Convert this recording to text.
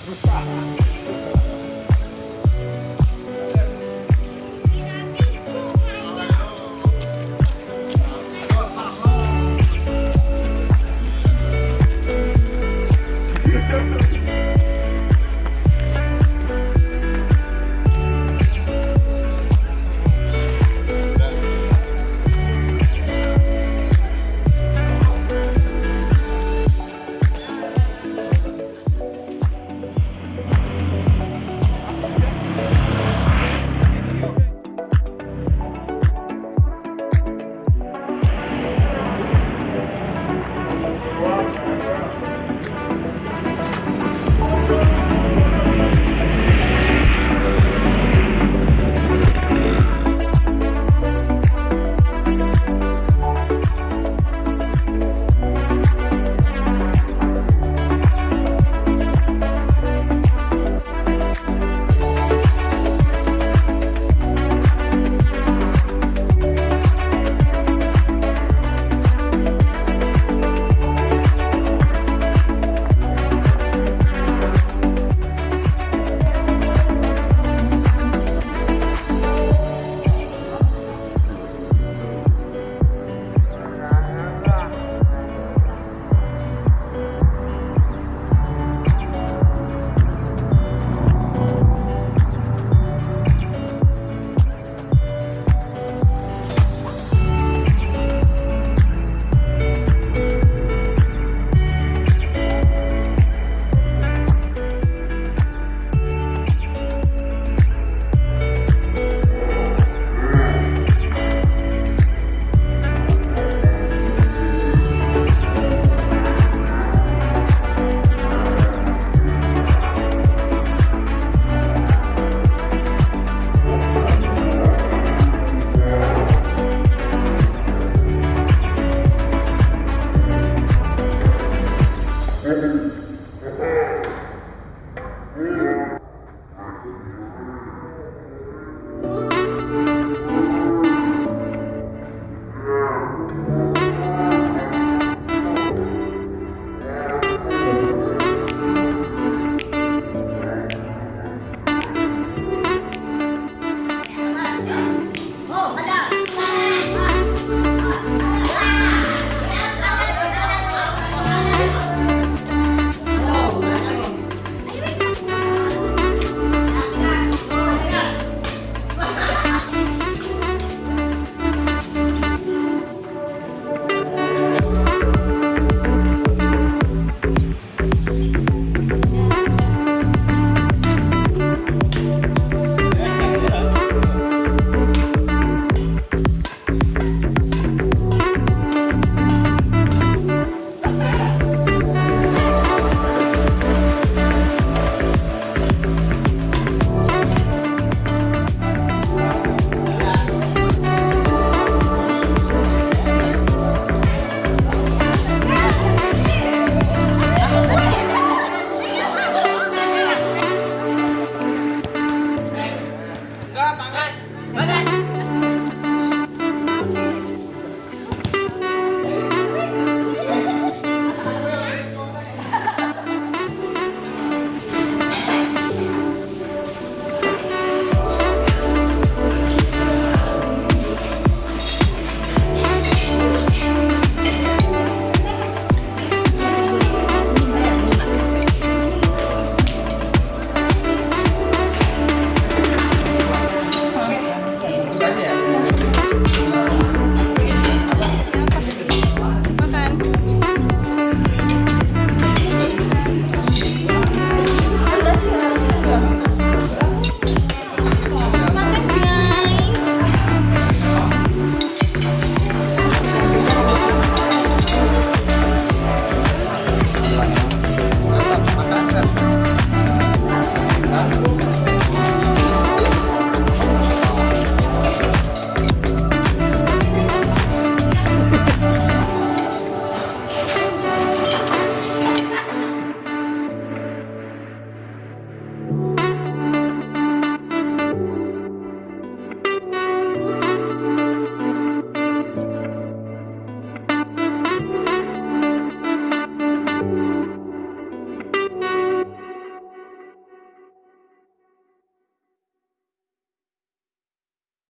Stop.